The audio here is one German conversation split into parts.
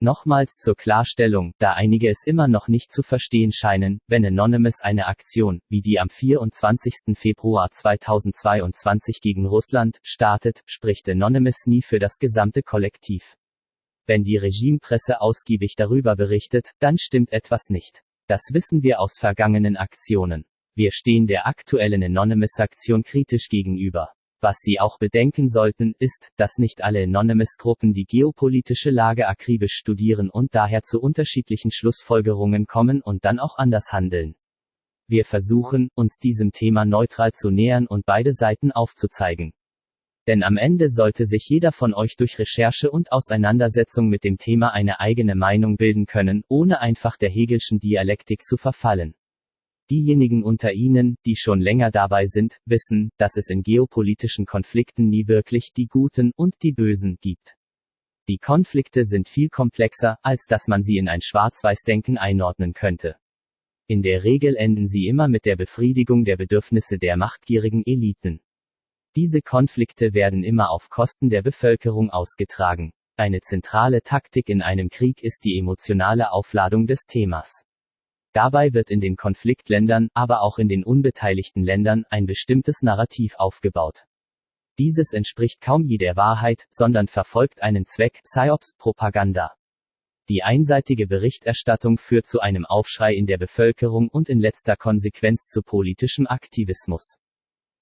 Nochmals zur Klarstellung, da einige es immer noch nicht zu verstehen scheinen, wenn Anonymous eine Aktion, wie die am 24. Februar 2022 gegen Russland, startet, spricht Anonymous nie für das gesamte Kollektiv. Wenn die Regimepresse ausgiebig darüber berichtet, dann stimmt etwas nicht. Das wissen wir aus vergangenen Aktionen. Wir stehen der aktuellen Anonymous-Aktion kritisch gegenüber. Was Sie auch bedenken sollten, ist, dass nicht alle Anonymous-Gruppen die geopolitische Lage akribisch studieren und daher zu unterschiedlichen Schlussfolgerungen kommen und dann auch anders handeln. Wir versuchen, uns diesem Thema neutral zu nähern und beide Seiten aufzuzeigen. Denn am Ende sollte sich jeder von euch durch Recherche und Auseinandersetzung mit dem Thema eine eigene Meinung bilden können, ohne einfach der Hegelschen Dialektik zu verfallen. Diejenigen unter Ihnen, die schon länger dabei sind, wissen, dass es in geopolitischen Konflikten nie wirklich die Guten und die Bösen gibt. Die Konflikte sind viel komplexer, als dass man sie in ein Schwarz-Weiß-Denken einordnen könnte. In der Regel enden sie immer mit der Befriedigung der Bedürfnisse der machtgierigen Eliten. Diese Konflikte werden immer auf Kosten der Bevölkerung ausgetragen. Eine zentrale Taktik in einem Krieg ist die emotionale Aufladung des Themas. Dabei wird in den Konfliktländern, aber auch in den unbeteiligten Ländern, ein bestimmtes Narrativ aufgebaut. Dieses entspricht kaum je der Wahrheit, sondern verfolgt einen Zweck, Psyops, Propaganda. Die einseitige Berichterstattung führt zu einem Aufschrei in der Bevölkerung und in letzter Konsequenz zu politischem Aktivismus.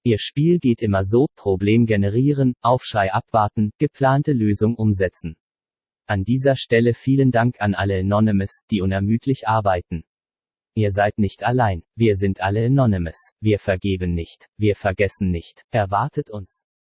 Ihr Spiel geht immer so, Problem generieren, Aufschrei abwarten, geplante Lösung umsetzen. An dieser Stelle vielen Dank an alle Anonymous, die unermüdlich arbeiten. Ihr seid nicht allein, wir sind alle Anonymous, wir vergeben nicht, wir vergessen nicht, erwartet uns.